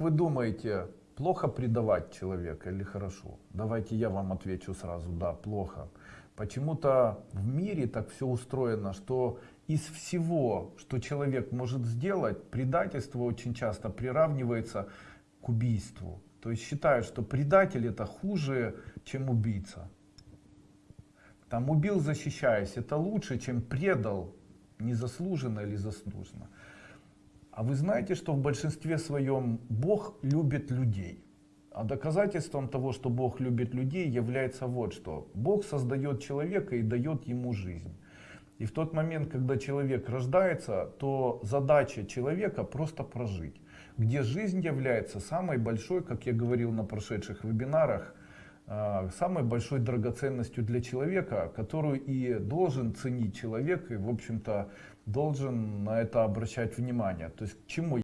Вы думаете, плохо предавать человека или хорошо? Давайте я вам отвечу сразу, да, плохо. Почему-то в мире так все устроено, что из всего, что человек может сделать, предательство очень часто приравнивается к убийству. То есть считают, что предатель это хуже, чем убийца. Там убил защищаясь, это лучше, чем предал незаслуженно или заслуженно. А вы знаете, что в большинстве своем Бог любит людей. А доказательством того, что Бог любит людей, является вот что. Бог создает человека и дает ему жизнь. И в тот момент, когда человек рождается, то задача человека просто прожить. Где жизнь является самой большой, как я говорил на прошедших вебинарах, самой большой драгоценностью для человека, которую и должен ценить человек, и в общем-то должен на это обращать внимание. То есть к чему